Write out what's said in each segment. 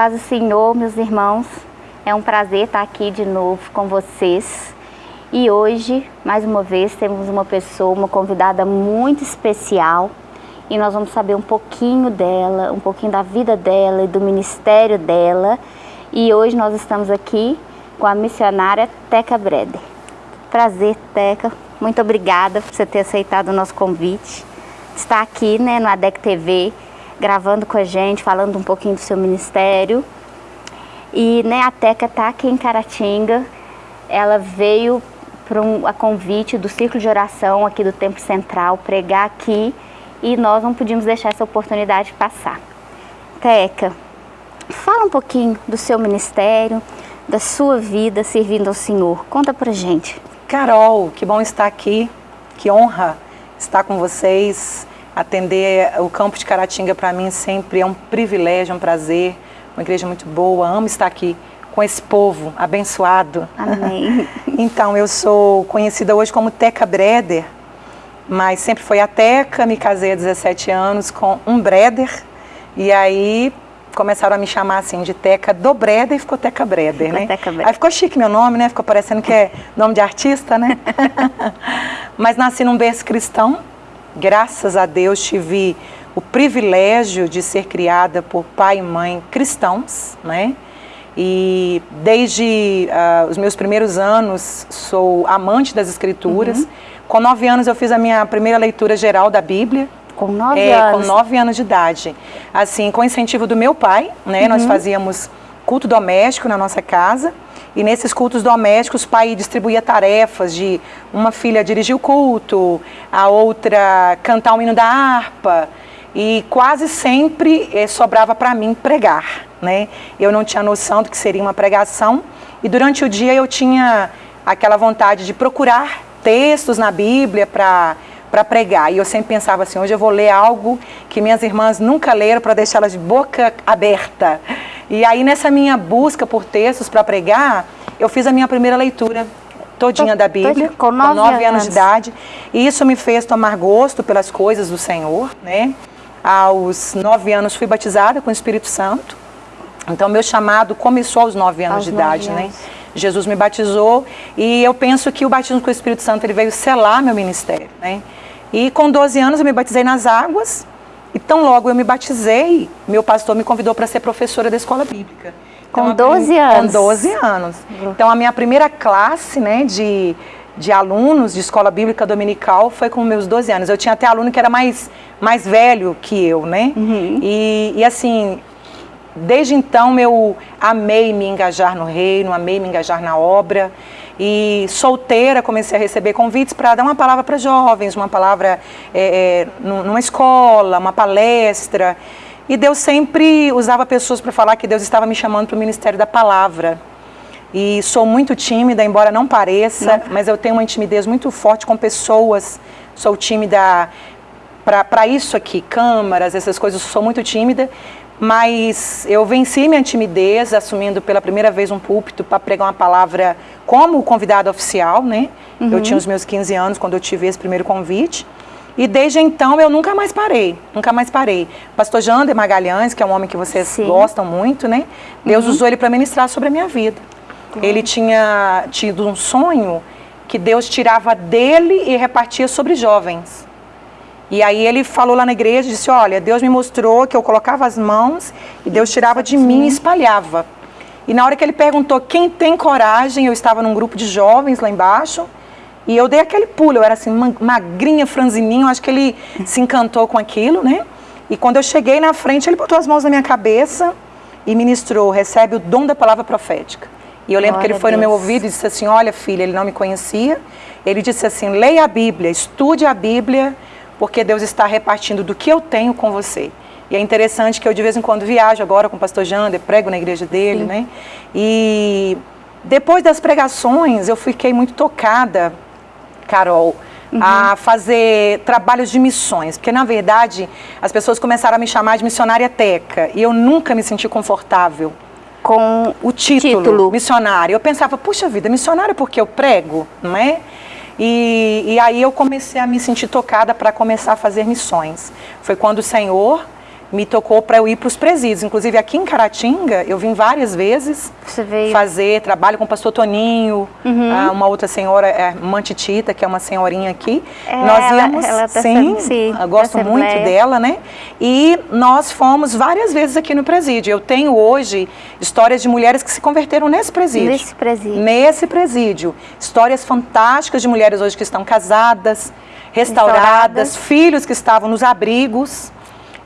Paz do Senhor, meus irmãos. É um prazer estar aqui de novo com vocês. E hoje, mais uma vez, temos uma pessoa, uma convidada muito especial. E nós vamos saber um pouquinho dela, um pouquinho da vida dela e do ministério dela. E hoje nós estamos aqui com a missionária Teca Breder. Prazer, Teca. Muito obrigada por você ter aceitado o nosso convite. Está aqui né, no ADEC TV, gravando com a gente, falando um pouquinho do seu ministério. E né, a Teca está aqui em Caratinga. Ela veio para um, a convite do Círculo de Oração aqui do Templo Central, pregar aqui e nós não podíamos deixar essa oportunidade passar. Teca, fala um pouquinho do seu ministério, da sua vida servindo ao Senhor. Conta pra gente. Carol, que bom estar aqui, que honra estar com vocês. Atender o campo de Caratinga para mim sempre é um privilégio, um prazer, uma igreja muito boa, amo estar aqui com esse povo abençoado. Amém. então, eu sou conhecida hoje como Teca Breder, mas sempre foi a Teca, me casei há 17 anos com um Breder, e aí começaram a me chamar assim de Teca do Breder e ficou Teca Breder, ficou né? Teca Breder. Aí ficou chique meu nome, né? Ficou parecendo que é nome de artista, né? mas nasci num berço cristão, graças a Deus tive o privilégio de ser criada por pai e mãe cristãos, né? E desde uh, os meus primeiros anos sou amante das escrituras. Uhum. Com nove anos eu fiz a minha primeira leitura geral da Bíblia. Com nove é, anos? Com nove anos de idade. Assim, com incentivo do meu pai, né? Uhum. Nós fazíamos culto doméstico na nossa casa. E nesses cultos domésticos, o pai distribuía tarefas de uma filha dirigir o culto, a outra cantar o hino da harpa. E quase sempre eh, sobrava para mim pregar, né? Eu não tinha noção do que seria uma pregação. E durante o dia eu tinha aquela vontade de procurar textos na Bíblia para para pregar. E eu sempre pensava assim, hoje eu vou ler algo que minhas irmãs nunca leram para deixá-las de boca aberta. E aí nessa minha busca por textos para pregar, eu fiz a minha primeira leitura todinha da Bíblia, com nove, com nove anos. anos de idade. E isso me fez tomar gosto pelas coisas do Senhor, né? Aos nove anos fui batizada com o Espírito Santo. Então meu chamado começou aos nove anos aos de idade, né? anos. né? Jesus me batizou e eu penso que o batismo com o Espírito Santo ele veio selar meu ministério, né? E com 12 anos eu me batizei nas águas e tão logo eu me batizei, meu pastor me convidou para ser professora da escola bíblica. Então, com 12 anos? Com 12 anos. Então a minha primeira classe né, de, de alunos de escola bíblica dominical foi com meus 12 anos. Eu tinha até aluno que era mais, mais velho que eu, né? Uhum. E, e assim, Desde então eu amei me engajar no reino, amei me engajar na obra. E solteira comecei a receber convites para dar uma palavra para jovens, uma palavra é, é, numa escola, uma palestra. E Deus sempre usava pessoas para falar que Deus estava me chamando para o ministério da palavra. E sou muito tímida, embora não pareça, não. mas eu tenho uma intimidez muito forte com pessoas. Sou tímida para isso aqui, câmaras, essas coisas, sou muito tímida. Mas eu venci minha timidez, assumindo pela primeira vez um púlpito para pregar uma palavra como convidado oficial, né? Uhum. Eu tinha os meus 15 anos quando eu tive esse primeiro convite. E desde então eu nunca mais parei, nunca mais parei. Pastor Jander Magalhães, que é um homem que vocês Sim. gostam muito, né? Deus uhum. usou ele para ministrar sobre a minha vida. Uhum. Ele tinha tido um sonho que Deus tirava dele e repartia sobre jovens. E aí ele falou lá na igreja, disse, olha, Deus me mostrou que eu colocava as mãos e Deus tirava de mim e espalhava. E na hora que ele perguntou quem tem coragem, eu estava num grupo de jovens lá embaixo, e eu dei aquele pulo, eu era assim, magrinha, franzininho, acho que ele se encantou com aquilo, né? E quando eu cheguei na frente, ele botou as mãos na minha cabeça e ministrou, recebe o dom da palavra profética. E eu lembro Glória que ele foi no meu ouvido e disse assim, olha filha, ele não me conhecia, ele disse assim, leia a Bíblia, estude a Bíblia, porque Deus está repartindo do que eu tenho com você. E é interessante que eu de vez em quando viajo agora com o pastor Jander, prego na igreja dele, Sim. né? E depois das pregações eu fiquei muito tocada, Carol, uhum. a fazer trabalhos de missões, porque na verdade as pessoas começaram a me chamar de missionária teca e eu nunca me senti confortável com o título, título. missionária. Eu pensava, puxa vida, missionária porque eu prego, não é? E, e aí eu comecei a me sentir tocada para começar a fazer missões. Foi quando o Senhor me tocou para eu ir para os presídios. Inclusive aqui em Caratinga, eu vim várias vezes fazer trabalho com o pastor Toninho, uhum. Ah, uma outra senhora, é, Mantitita, que é uma senhorinha aqui. É, nós íamos, ela, ela tá sim, sim, eu gosto muito dela, né? E nós fomos várias vezes aqui no presídio. Eu tenho hoje histórias de mulheres que se converteram nesse presídio. Nesse presídio. Nesse presídio. Histórias fantásticas de mulheres hoje que estão casadas, restauradas, restauradas. filhos que estavam nos abrigos.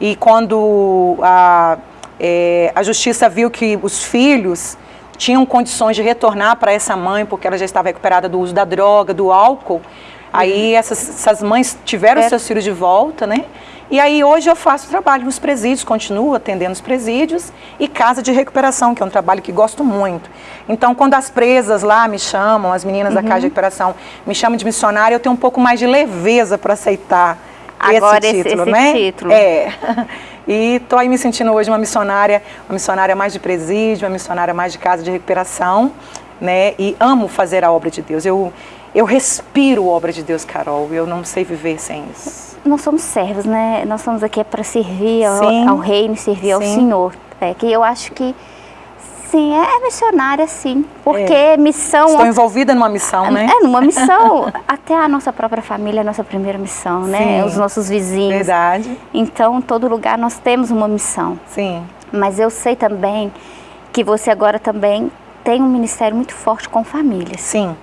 E quando a, é, a justiça viu que os filhos tinham condições de retornar para essa mãe, porque ela já estava recuperada do uso da droga, do álcool, aí uhum. essas, essas mães tiveram é. seus filhos de volta, né? E aí hoje eu faço trabalho nos presídios, continuo atendendo os presídios e casa de recuperação, que é um trabalho que gosto muito. Então, quando as presas lá me chamam, as meninas uhum. da casa de recuperação me chamam de missionária, eu tenho um pouco mais de leveza para aceitar Agora esse título, esse, né? título. É. E estou aí me sentindo hoje uma missionária, uma missionária mais de presídio, uma missionária mais de casa de recuperação, né? E amo fazer a obra de Deus. Eu, eu respiro a obra de Deus, Carol. Eu não sei viver sem isso. Nós somos servos, né? Nós estamos aqui para servir ao, ao, reino, servir Sim. ao Senhor. É que eu acho que sim, é missionária sim, porque é. missão... Estou envolvida numa missão, né? É, numa missão, até a nossa própria família é a nossa primeira missão, né? sim. né? Os nossos vizinhos. Verdade. Então, em todo lugar nós temos uma missão. Sim. Mas eu sei também que você agora também tem um ministério muito forte com famílias. Sim.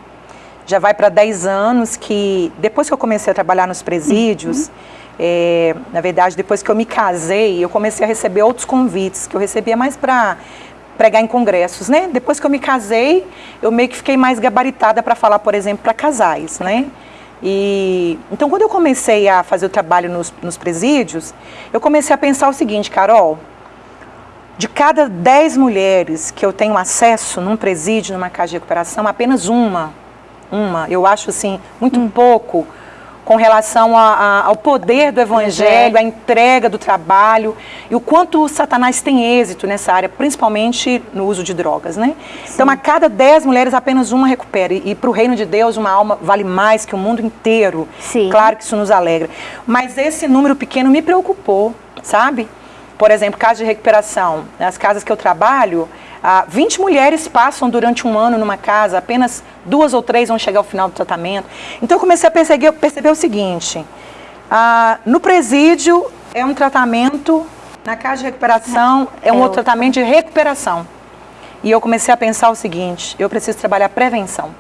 Já vai para 10 anos que, depois que eu comecei a trabalhar nos presídios, uhum. é, na verdade, depois que eu me casei, eu comecei a receber outros convites, que eu recebia mais para pregar em congressos, né? Depois que eu me casei, eu meio que fiquei mais gabaritada para falar, por exemplo, para casais, né? E, então, quando eu comecei a fazer o trabalho nos, nos presídios, eu comecei a pensar o seguinte, Carol, de cada dez mulheres que eu tenho acesso num presídio, numa casa de recuperação, apenas uma, uma, eu acho assim, muito hum. pouco, com relação a, a, ao poder do evangelho, a entrega do trabalho e o quanto Satanás tem êxito nessa área, principalmente no uso de drogas, né? Sim. Então, a cada dez mulheres, apenas uma recupera. E, e para o reino de Deus, uma alma vale mais que o mundo inteiro. Sim. Claro que isso nos alegra. Mas esse número pequeno me preocupou, sabe? Por exemplo, caso de recuperação. Nas casas que eu trabalho, ah, 20 mulheres passam durante um ano numa casa, apenas duas ou três vão chegar ao final do tratamento. Então eu comecei a perceber, perceber o seguinte, ah, no presídio é um tratamento, na casa de recuperação é um outro tratamento de recuperação. E eu comecei a pensar o seguinte, eu preciso trabalhar prevenção.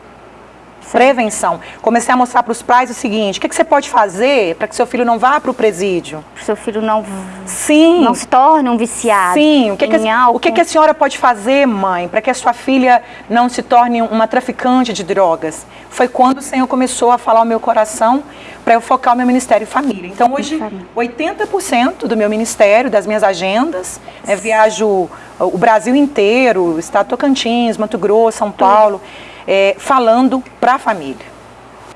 Prevenção. Comecei a mostrar para os pais o seguinte: o que, que você pode fazer para que seu filho não vá para o presídio? Para seu filho não, Sim. não se torne um viciado. Sim. O que, que, a, o que, que a senhora pode fazer, mãe, para que a sua filha não se torne uma traficante de drogas? Foi quando o Senhor começou a falar ao meu coração para eu focar o meu ministério família. Então, hoje, 80% do meu ministério, das minhas agendas, é viajo o Brasil inteiro, Estado Tocantins, Mato Grosso, São Paulo é, falando para a família.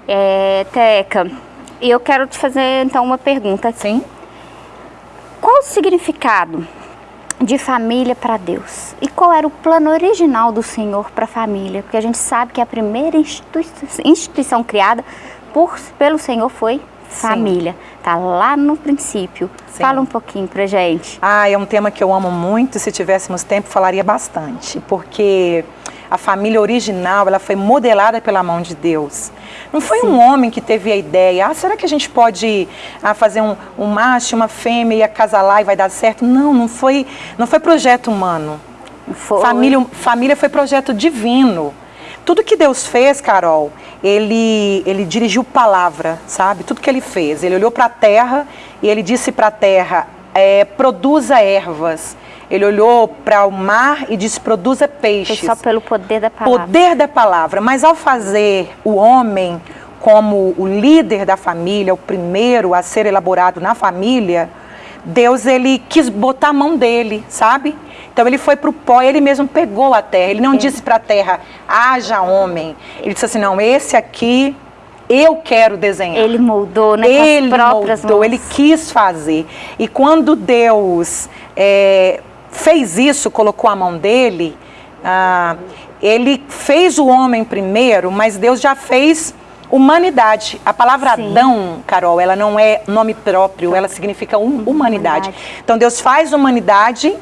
É, Teca, eu quero te fazer então uma pergunta. Sim. Qual o significado de família para Deus? E qual era o plano original do Senhor para a família? Porque a gente sabe que a primeira instituição, instituição criada por, pelo Senhor foi família. Sim. Tá lá no princípio. Sim. Fala um pouquinho pra gente. Ah, é um tema que eu amo muito. Se tivéssemos tempo, falaria bastante. Porque a família original, ela foi modelada pela mão de Deus. Não foi Sim. um homem que teve a ideia, ah, será que a gente pode ah, fazer um, um macho, uma fêmea e acasalar e vai dar certo? Não, não foi, não foi projeto humano. Foi. Família, família foi projeto divino. Tudo que Deus fez, Carol, ele, ele dirigiu palavra, sabe? Tudo que ele fez. Ele olhou para a terra e ele disse para a terra, é, produza ervas, ele olhou para o mar e disse: produza peixes. Foi só pelo poder da palavra. Poder da palavra. Mas ao fazer o homem como o líder da família, o primeiro a ser elaborado na família, Deus ele quis botar a mão dele, sabe? Então ele foi para o pó, ele mesmo pegou a terra. Ele não Sim. disse para a terra, haja homem. Ele disse assim, não, esse aqui eu quero desenhar. Ele moldou, né? Ele moldou, mãos. ele quis fazer. E quando Deus é, fez isso, colocou a mão dele, ah, ele fez o homem primeiro, mas Deus já fez humanidade. A palavra Sim. Adão, Carol, ela não é nome próprio, ela significa um, humanidade. humanidade. Então Deus faz humanidade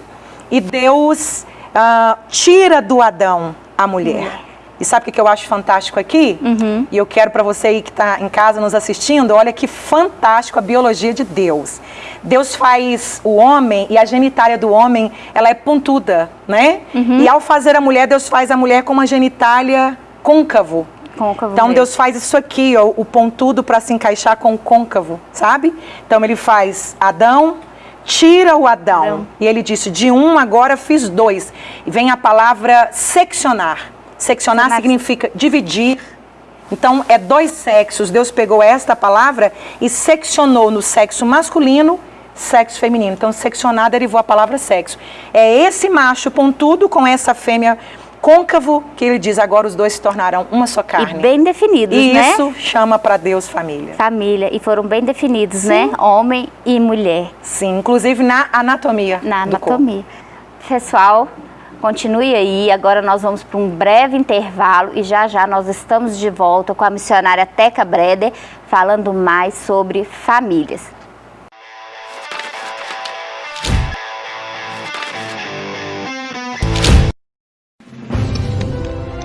e Deus uh, tira do Adão a mulher. E sabe o que eu acho fantástico aqui? Uhum. E eu quero para você aí que está em casa nos assistindo, olha que fantástico a biologia de Deus. Deus faz o homem e a genitália do homem, ela é pontuda, né? Uhum. E ao fazer a mulher, Deus faz a mulher com uma genitália côncavo. Côncavo então mesmo. Deus faz isso aqui, ó, o pontudo para se encaixar com o côncavo, sabe? Então ele faz Adão, tira o Adão. Adão. E ele disse, de um agora fiz dois. E vem a palavra seccionar. Seccionar significa dividir. Então, é dois sexos. Deus pegou esta palavra e seccionou no sexo masculino, sexo feminino. Então, seccionar derivou a palavra sexo. É esse macho pontudo com essa fêmea côncavo que ele diz agora os dois se tornarão uma só carne. E bem definidos, e né? Isso chama para Deus família. Família. E foram bem definidos? Sim. né? Homem e mulher. Sim, inclusive na anatomia. Na anatomia. Pessoal, Continue aí, agora nós vamos para um breve intervalo e já já nós estamos de volta com a missionária Teca Breder falando mais sobre famílias.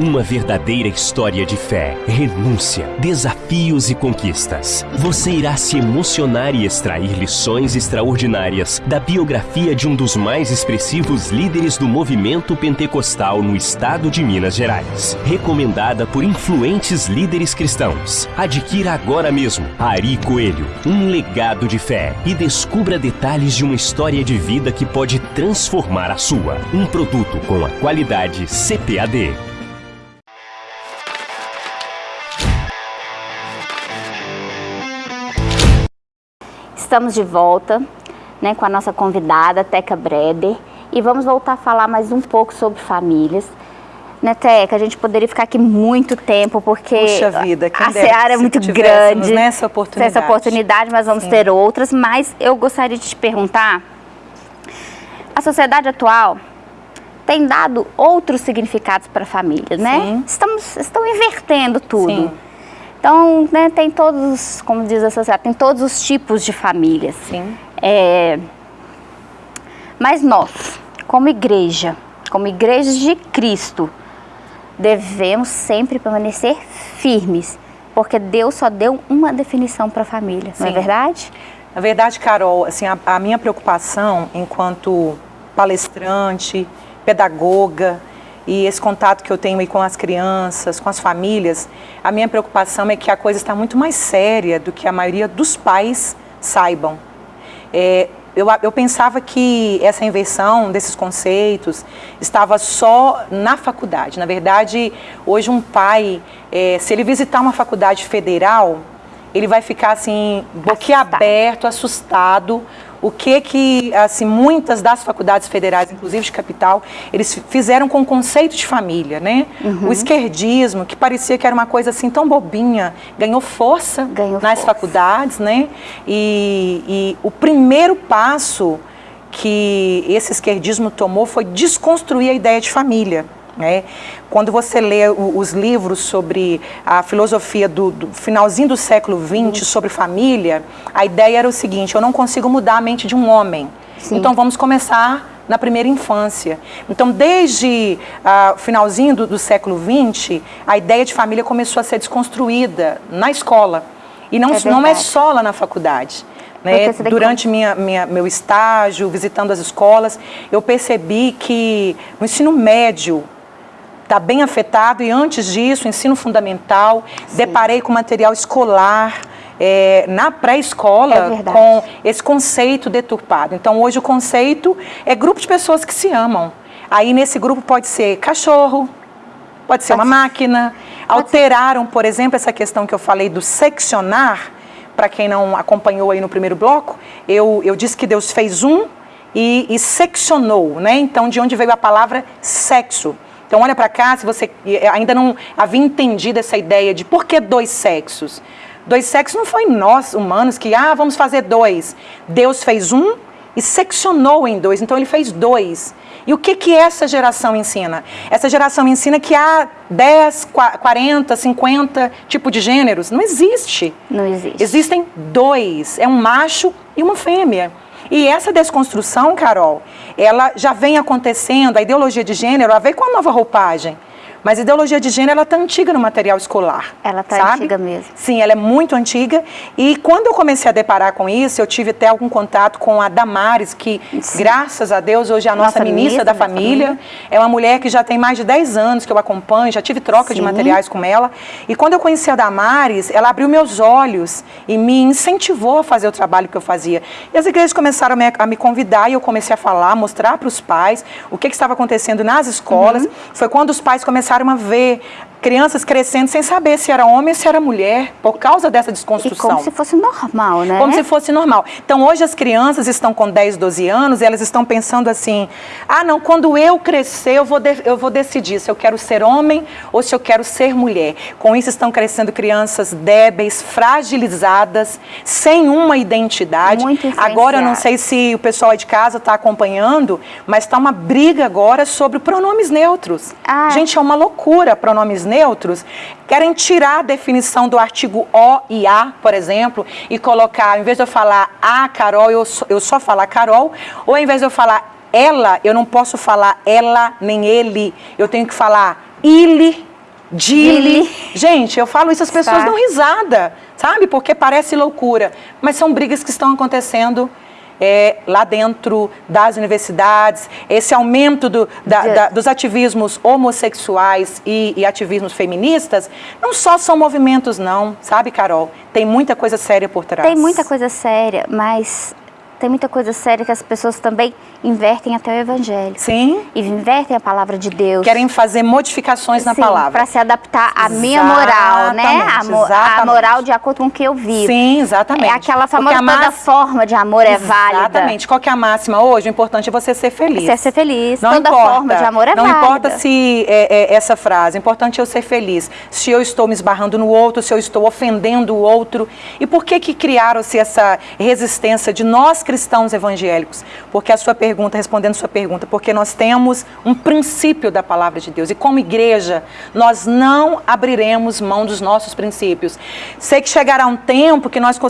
Uma verdadeira história de fé, renúncia, desafios e conquistas. Você irá se emocionar e extrair lições extraordinárias da biografia de um dos mais expressivos líderes do movimento pentecostal no estado de Minas Gerais. Recomendada por influentes líderes cristãos. Adquira agora mesmo Ari Coelho, um legado de fé e descubra detalhes de uma história de vida que pode transformar a sua. Um produto com a qualidade CPAD. Estamos de volta né, com a nossa convidada, Teca Breder, e vamos voltar a falar mais um pouco sobre famílias. Né, Teca, a gente poderia ficar aqui muito tempo, porque vida, a seara é muito grande. Nessa oportunidade. Essa oportunidade, mas vamos Sim. ter outras. Mas eu gostaria de te perguntar, a sociedade atual tem dado outros significados para a família, né? Sim. Estamos, estão invertendo tudo. Sim. Então, né, tem todos, como diz a sociedade, tem todos os tipos de famílias. Sim. É, mas nós, como igreja, como igrejas de Cristo, devemos sempre permanecer firmes, porque Deus só deu uma definição para a família, Sim. não é verdade? Na verdade, Carol, assim, a, a minha preocupação enquanto palestrante, pedagoga, e esse contato que eu tenho aí com as crianças, com as famílias, a minha preocupação é que a coisa está muito mais séria do que a maioria dos pais saibam. É, eu, eu, pensava que essa inversão desses conceitos estava só na faculdade. Na verdade, hoje um pai, é, se ele visitar uma faculdade federal, ele vai ficar assim, boquiaberto, assustado, o que que, assim, muitas das faculdades federais, inclusive de capital, eles fizeram com o conceito de família, né? Uhum. O esquerdismo, que parecia que era uma coisa assim tão bobinha, ganhou força ganhou nas força. faculdades, né? E, e o primeiro passo que esse esquerdismo tomou foi desconstruir a ideia de família. Né? Quando você lê os livros sobre a filosofia do, do finalzinho do século XX, sobre família, a ideia era o seguinte, eu não consigo mudar a mente de um homem. Sim. Então vamos começar na primeira infância. Então, desde o uh, finalzinho do, do, século XX, a ideia de família começou a ser desconstruída na escola. E não é, não é só lá na faculdade. Né? Durante minha, minha, meu estágio, visitando as escolas, eu percebi que no ensino médio, está bem afetado e antes disso, ensino fundamental, Sim. deparei com material escolar, é, na pré-escola é com esse conceito deturpado. Então hoje o conceito é grupo de pessoas que se amam. Aí nesse grupo pode ser cachorro, pode ser pode uma ser. máquina. Pode Alteraram, ser. por exemplo, essa questão que eu falei do seccionar, para quem não acompanhou aí no primeiro bloco, eu, eu disse que Deus fez um e, e seccionou, né? Então de onde veio a palavra sexo. Então olha para cá, se você ainda não havia entendido essa ideia de por que dois sexos. Dois sexos não foi nós, humanos, que, ah, vamos fazer dois. Deus fez um e seccionou em dois, então ele fez dois. E o que, que essa geração ensina? Essa geração ensina que há 10, 40, 50 tipos de gêneros. Não existe. Não existe. Existem dois. É um macho e uma fêmea. E essa desconstrução, Carol, ela já vem acontecendo, a ideologia de gênero, ela veio com a nova roupagem. Mas a ideologia de gênero, ela está antiga no material escolar. Ela está antiga mesmo. Sim, ela é muito antiga. E quando eu comecei a deparar com isso, eu tive até algum contato com a Damares, que, Sim. graças a Deus, hoje é a nossa, nossa ministra, ministra, da, família. família. É uma mulher que já tem mais de 10 anos que eu acompanho, já tive troca Sim. de materiais com ela. E quando eu conheci a Damares, ela abriu meus olhos e me incentivou a fazer o trabalho que eu fazia. E as igrejas começaram a me, a me convidar e eu comecei a falar, mostrar para os pais o que, que, estava acontecendo nas escolas. Uhum. Foi quando os pais começaram começaram a ver crianças crescendo sem saber se era homem ou se era mulher, por causa dessa desconstrução. E como se fosse normal, né? Como se fosse normal. Então, hoje as crianças estão com 10, 12 anos e elas estão pensando assim, ah, não, quando eu crescer, eu vou, eu vou decidir se eu quero ser homem ou se eu quero ser mulher. Com isso estão crescendo crianças débeis, fragilizadas, sem uma identidade. Muito agora, eu não sei se o pessoal de casa está acompanhando, mas está uma briga agora sobre pronomes neutros. Ah. Gente, é uma loucura pronomes neutros, querem tirar a definição do artigo O e A, por exemplo, e colocar, em vez de eu falar a Carol, eu, eu só falar Carol, ou em vez de eu falar ela, eu não posso falar ela nem ele, eu tenho que falar ele, Dili. Gente, eu falo isso, as pessoas tá. dão risada, sabe? Porque parece loucura, mas são brigas que estão acontecendo é, lá dentro das universidades, esse aumento do, da, da, dos ativismos homossexuais e, e, ativismos feministas, não só são movimentos não, sabe, Carol? Tem muita coisa séria por trás. Tem muita coisa séria, mas tem muita coisa séria que as pessoas também invertem até o evangelho. Sim. E invertem a palavra de Deus. Querem fazer modificações Sim, na palavra. para se adaptar à minha moral, né? A, mo a, moral de acordo com o que eu vivo. Sim, exatamente. É aquela famosa toda forma de amor é válida. Exatamente. Qual que é a máxima hoje? O importante é você ser feliz. Você ser feliz. Não toda importa, forma de amor é não válida. Não importa se é, é, essa frase, o importante é eu ser feliz. Se eu estou me esbarrando no outro, se eu estou ofendendo o outro. E por que que criaram-se essa resistência de nós cristãos evangélicos? Porque a sua pergunta, respondendo a sua pergunta, porque nós temos um princípio da palavra de Deus e como igreja nós não abriremos mão dos nossos princípios. Sei que chegará um tempo que nós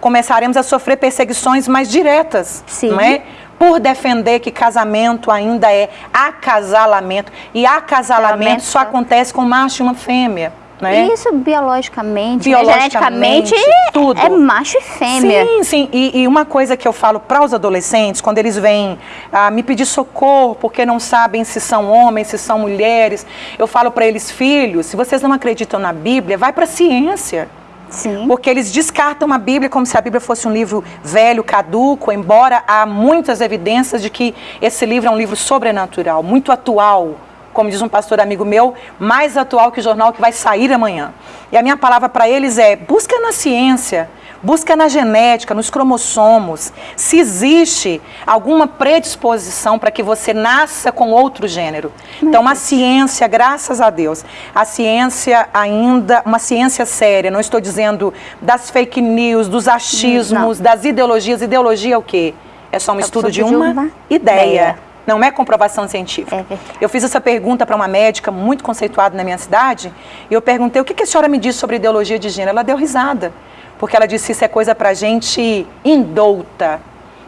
começaremos a sofrer perseguições mais diretas, Sim. não é? Por defender que casamento ainda é acasalamento e acasalamento só acontece com macho e uma fêmea. Né? Isso biologicamente, né? biologicamente geneticamente, tudo. é macho e fêmea. Sim, sim. E, e uma coisa que eu falo para os adolescentes, quando eles vêm ah, me pedir socorro porque não sabem se são homens, se são mulheres, eu falo para eles, filhos, se vocês não acreditam na Bíblia, vai para a ciência. Sim. Porque eles descartam a Bíblia como se a Bíblia fosse um livro velho, caduco, embora há muitas evidências de que esse livro é um livro sobrenatural, muito atual como diz um pastor amigo meu, mais atual que o jornal que vai sair amanhã. E a minha palavra para eles é: busca na ciência, busca na genética, nos cromossomos, se existe alguma predisposição para que você nasça com outro gênero. Então, a ciência, graças a Deus, a ciência ainda, uma ciência séria, não estou dizendo das fake news, dos achismos, não. das ideologias. Ideologia é o quê? É só um é estudo de uma, de uma ideia. ideia não é comprovação científica. É eu fiz essa pergunta para uma médica muito conceituada na minha cidade, e eu perguntei o que, que a senhora me disse sobre ideologia de gênero. Ela deu risada, porque ela disse isso é coisa para gente indouta.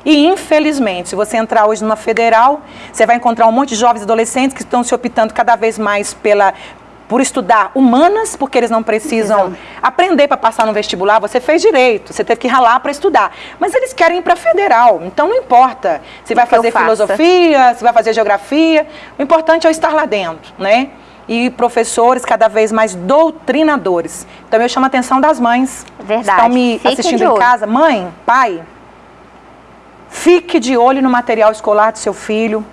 E, infelizmente, se você entrar hoje numa federal, você vai encontrar um monte de jovens adolescentes que estão se optando cada vez mais pela, por estudar humanas, porque eles não precisam Exato. aprender para passar no vestibular. Você fez direito, você teve que ralar para estudar. Mas eles querem ir para federal, então não importa se vai fazer filosofia, se vai fazer geografia. O importante é eu estar lá dentro, né? E professores cada vez mais doutrinadores. Então eu chamo a atenção das mães. Verdade. Estão me Fique assistindo em casa. Mãe, pai, fique de olho no material escolar do seu filho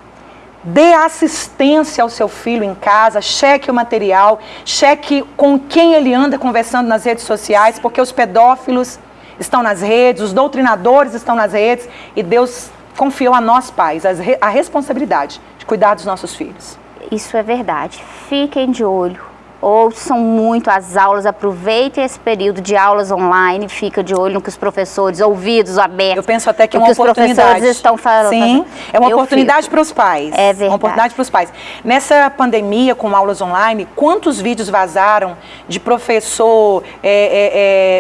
Dê assistência ao seu filho em casa, cheque o material, cheque com quem ele anda conversando nas redes sociais, porque os pedófilos estão nas redes, os doutrinadores estão nas redes e Deus confiou a nós pais a, responsabilidade de cuidar dos nossos filhos. Isso é verdade. Fiquem de olho ouçam muito as aulas, aproveitem esse período de aulas online, fica de olho no que os professores, ouvidos abertos. Eu penso até que é uma que oportunidade. os professores estão falando. Sim, é uma Eu oportunidade para os pais. É verdade. Uma oportunidade para os pais. Nessa pandemia, com aulas online, quantos vídeos vazaram de professor é, é,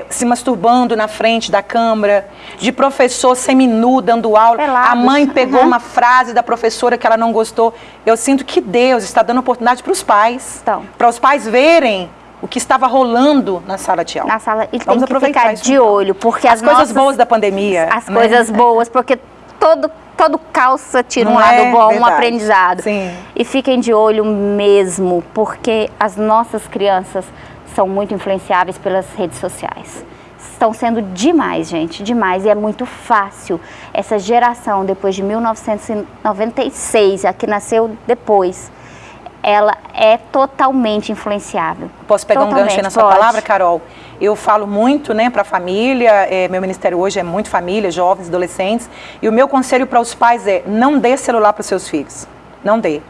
é, se masturbando na frente da câmera, de professor seminu dando aula, Pelados. a mãe pegou uhum. uma frase da professora que ela não gostou. Eu sinto que Deus está dando oportunidade para os pais, então. para os pais verem o que estava rolando na sala de aula. Na sala, e Vamos tem que ficar de então. olho, porque as, as coisas nossas, boas da pandemia. As né? coisas boas, porque todo todo calça tira um lado é bom, verdade. um aprendizado. Sim. E fiquem de olho mesmo, porque as nossas crianças são muito influenciáveis pelas redes sociais. Estão sendo demais, gente, demais. E é muito fácil. Essa geração, depois de 1996, a que nasceu depois, ela é totalmente influenciável. Posso pegar totalmente, um gancho nessa pode. palavra, Carol? Eu falo muito né, para a família, é, meu ministério hoje é muito família, jovens, adolescentes, e o meu conselho para os pais é não dê celular para os seus filhos, não dê.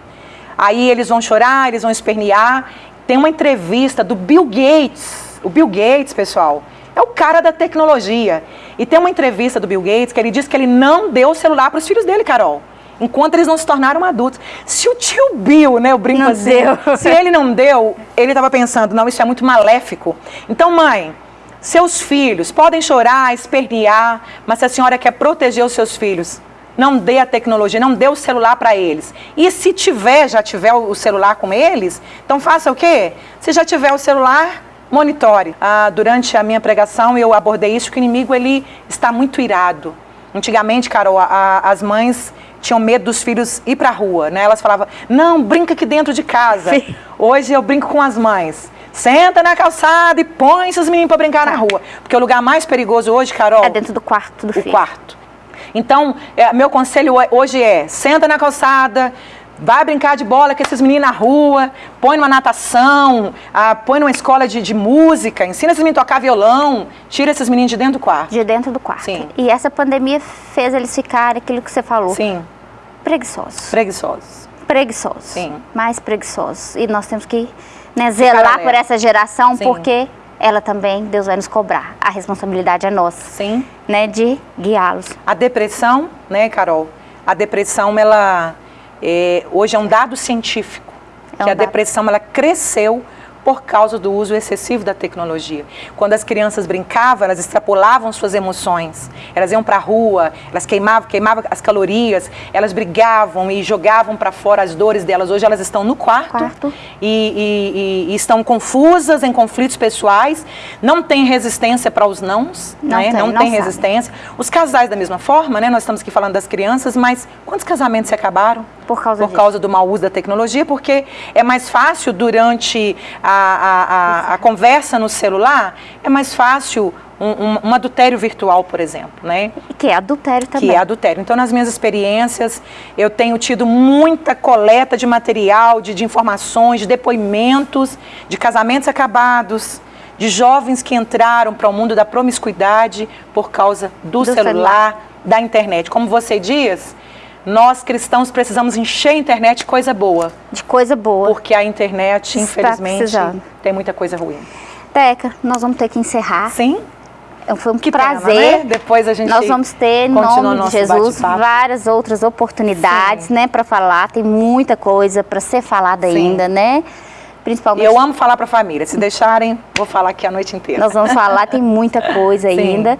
Aí eles vão chorar, eles vão espernear. Tem uma entrevista do Bill Gates, o Bill Gates, pessoal, é o cara da tecnologia. E tem uma entrevista do Bill Gates que ele diz que ele não deu o celular para os filhos dele, Carol enquanto eles não se tornaram adultos. Se o tio Bill, né, o brinco não assim, deu. se ele não deu, ele estava pensando, não, isso é muito maléfico. Então, mãe, seus filhos podem chorar, espernear, mas se a senhora quer proteger os seus filhos, não dê a tecnologia, não dê o celular para eles. E se tiver, já tiver o celular com eles, então faça o quê? Se já tiver o celular, monitore. Ah, durante a minha pregação eu abordei isso, que o inimigo ele está muito irado. Antigamente, Carol, a, as mães tinham medo dos filhos ir para a rua, né? Elas falavam, não, brinca aqui dentro de casa. Sim. Hoje eu brinco com as mães. Senta na calçada e põe esses meninos para brincar na rua. Porque o lugar mais perigoso hoje, Carol... É dentro do quarto do o filho. O quarto. Então, é, meu conselho hoje é, senta na calçada, Vai brincar de bola com esses meninos na rua, põe numa natação, ah, põe numa escola de, de, música, ensina esses meninos a tocar violão, tira esses meninos de dentro do quarto. De dentro do quarto. Sim. E essa pandemia fez eles ficarem, aquilo que você falou. Sim. Preguiçosos. Preguiçosos. Preguiçosos. Sim. Mais preguiçosos. E nós temos que né, zelar por essa geração, Sim. porque ela também, Deus vai nos cobrar. A responsabilidade é nossa. Sim. Né, de guiá-los. A depressão, né, Carol? A depressão, ela é, hoje é um dado científico é um que a dado. depressão ela cresceu por causa do uso excessivo da tecnologia. Quando as crianças brincavam, elas extrapolavam suas emoções. Elas iam para a rua, elas queimavam, queimavam as calorias, elas brigavam e jogavam para fora as dores delas. Hoje elas estão no quarto, quarto. E, e, e, estão confusas em conflitos pessoais, não tem resistência para os nãos, não né? tem, não, não tem resistência. Os casais da mesma forma, né? Nós estamos aqui falando das crianças, mas quantos casamentos se acabaram? Por causa, por causa do mau uso da tecnologia, porque é mais fácil durante a, a, a, a conversa no celular, é mais fácil um, um, um, adultério virtual, por exemplo, né? Que é adultério também. Que é adultério. Então, nas minhas experiências, eu tenho tido muita coleta de material, de, de informações, de depoimentos, de casamentos acabados, de jovens que entraram para o mundo da promiscuidade por causa do, do celular, celular, da internet. Como você diz, nós cristãos precisamos encher a internet de coisa boa. De coisa boa. Porque a internet, infelizmente, tem muita coisa ruim. Teca, nós vamos ter que encerrar. Sim. Foi um que prazer. Pena, né? Depois a gente Nós vamos ter, em nome de Jesus, várias outras oportunidades, Sim. né, para falar. Tem muita coisa para ser falada Sim. ainda, né? Principalmente. Eu amo falar para a família. Se deixarem, vou falar aqui a noite inteira. Nós vamos falar, tem muita coisa ainda.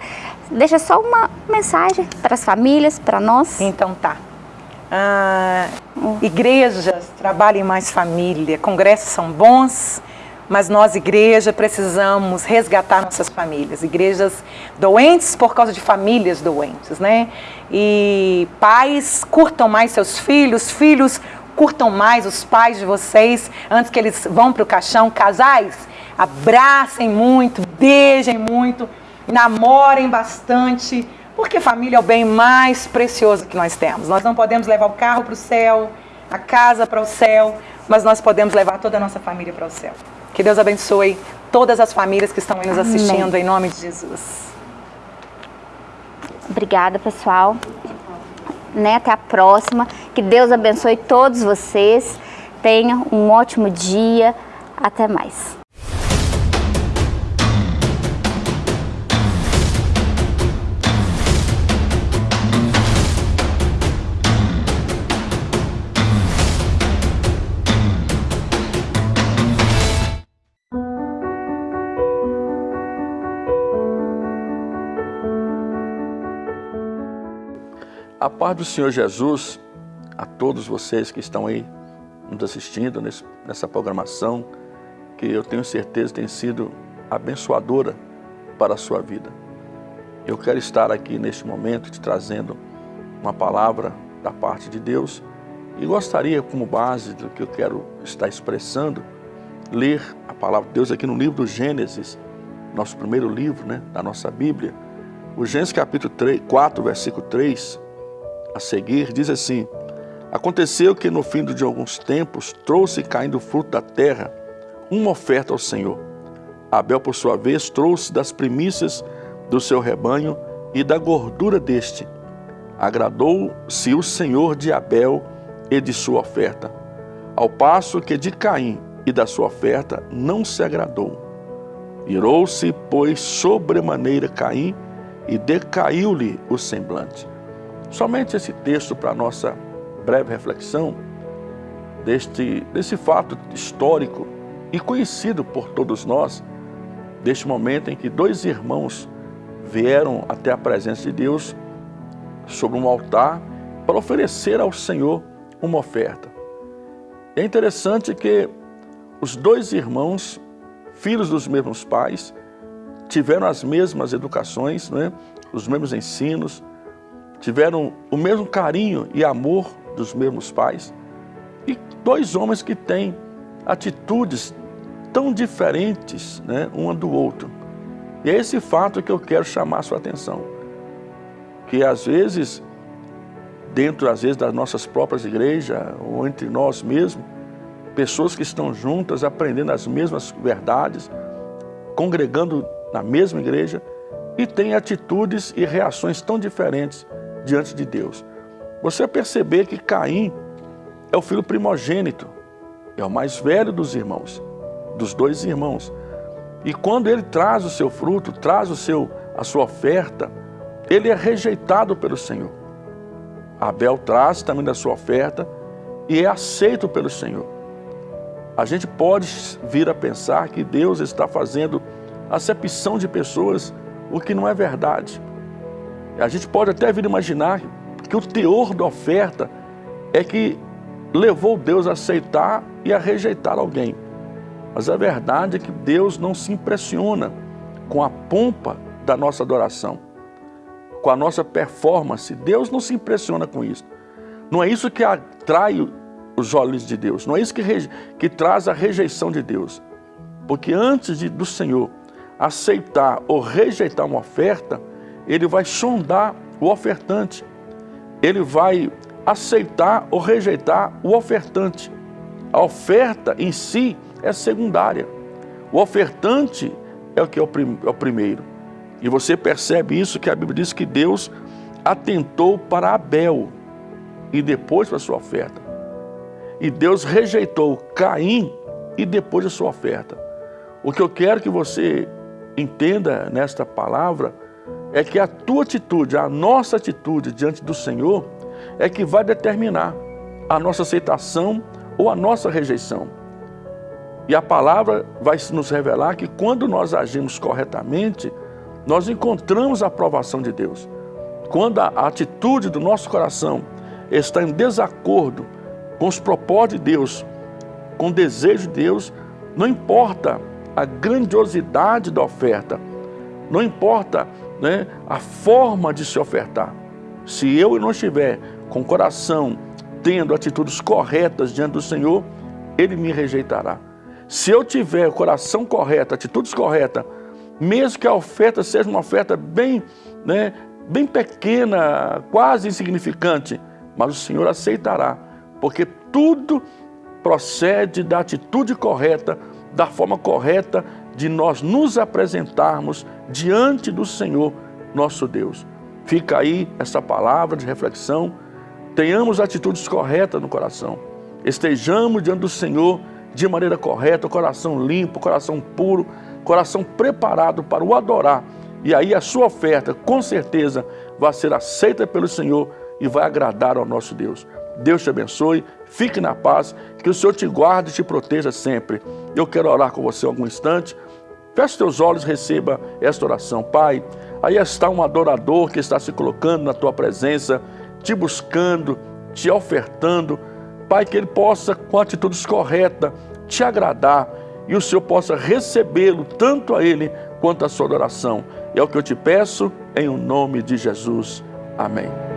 Deixa só uma mensagem para as famílias, para nós. Então tá. Ah, igrejas trabalhem mais família, congressos são bons, mas nós, igreja, precisamos resgatar nossas famílias. Igrejas doentes por causa de famílias doentes, né? E pais, curtam mais seus filhos, filhos, curtam mais os pais de vocês antes que eles vão para o caixão. Casais, abracem muito, beijem muito, namorem bastante, porque família é o bem mais precioso que nós temos. Nós não podemos levar o carro para o céu, a casa para o céu, mas nós podemos levar toda a nossa família para o céu. Que Deus abençoe todas as famílias que estão aí nos assistindo, Amém. em nome de Jesus. Obrigada, pessoal. Né, até a próxima. Que Deus abençoe todos vocês. Tenham um ótimo dia. Até mais! A paz do Senhor Jesus a todos vocês que estão aí nos assistindo nesse, nessa programação, que eu tenho certeza tem sido abençoadora para a sua vida. Eu quero estar aqui neste momento te trazendo uma palavra da parte de Deus e gostaria, como base do que eu quero estar expressando, ler a palavra de Deus aqui no livro do Gênesis, nosso primeiro livro né, da nossa Bíblia. O Gênesis capítulo 3, 4, versículo 3, a seguir, diz assim, Aconteceu que no fim de alguns tempos trouxe caindo fruto da terra uma oferta ao Senhor. Abel, por sua vez, trouxe das primícias do seu rebanho e da gordura deste. Agradou-se o Senhor de Abel e de sua oferta, ao passo que de Caim e da sua oferta não se agradou. Irou-se, pois, sobremaneira Caim e decaiu-lhe o semblante. Somente esse texto para a nossa breve reflexão deste, desse fato histórico e conhecido por todos nós, deste momento em que dois irmãos vieram até a presença de Deus sobre um altar para oferecer ao Senhor uma oferta. É interessante que os dois irmãos, filhos dos mesmos pais, tiveram as mesmas educações, né? os mesmos ensinos, tiveram o mesmo carinho e amor dos mesmos pais. E dois homens que têm atitudes tão diferentes né, um do outro. E é esse fato que eu quero chamar a sua atenção. Que às vezes, dentro às vezes das nossas próprias igrejas, ou entre nós mesmos, pessoas que estão juntas, aprendendo as mesmas verdades, congregando na mesma igreja, e têm atitudes e reações tão diferentes diante de Deus. Você perceber que Caim é o filho primogênito, é o mais velho dos irmãos, dos dois irmãos. E quando ele traz o seu fruto, traz o seu, a sua oferta, ele é rejeitado pelo Senhor. Abel traz também da sua oferta e é aceito pelo Senhor. A gente pode vir a pensar que Deus está fazendo acepção de pessoas, o que não é verdade. A gente pode até vir imaginar que o teor da oferta é que levou Deus a aceitar e a rejeitar alguém. Mas a verdade é que Deus não se impressiona com a pompa da nossa adoração, com a nossa performance. Deus não se impressiona com isso. Não é isso que atrai os olhos de Deus, não é isso que, que traz a rejeição de Deus. Porque antes de, do Senhor aceitar ou rejeitar uma oferta, ele vai sondar o ofertante. Ele vai aceitar ou rejeitar o ofertante. A oferta em si é secundária. O ofertante é o que é o, prim é o primeiro. E você percebe isso que a Bíblia diz que Deus atentou para Abel e depois para a sua oferta. E Deus rejeitou Caim e depois a sua oferta. O que eu quero que você entenda nesta palavra é que a tua atitude, a nossa atitude diante do Senhor é que vai determinar a nossa aceitação ou a nossa rejeição. E a palavra vai nos revelar que quando nós agimos corretamente, nós encontramos a aprovação de Deus. Quando a atitude do nosso coração está em desacordo com os propósitos de Deus, com o desejo de Deus, não importa a grandiosidade da oferta, não importa né, a forma de se ofertar. Se eu não estiver com o coração tendo atitudes corretas diante do Senhor, Ele me rejeitará. Se eu tiver o coração correto, atitudes corretas, mesmo que a oferta seja uma oferta bem, né, bem pequena, quase insignificante, mas o Senhor aceitará, porque tudo procede da atitude correta, da forma correta de nós nos apresentarmos diante do Senhor, nosso Deus. Fica aí essa palavra de reflexão. Tenhamos atitudes corretas no coração. Estejamos diante do Senhor de maneira correta, coração limpo, coração puro, coração preparado para o adorar. E aí a sua oferta, com certeza, vai ser aceita pelo Senhor e vai agradar ao nosso Deus. Deus te abençoe, fique na paz, que o Senhor te guarde e te proteja sempre. Eu quero orar com você algum instante. Feche teus olhos e receba esta oração. Pai, aí está um adorador que está se colocando na tua presença, te buscando, te ofertando. Pai, que ele possa, com atitudes corretas, te agradar e o Senhor possa recebê-lo, tanto a ele quanto a sua adoração. É o que eu te peço, em o nome de Jesus. Amém.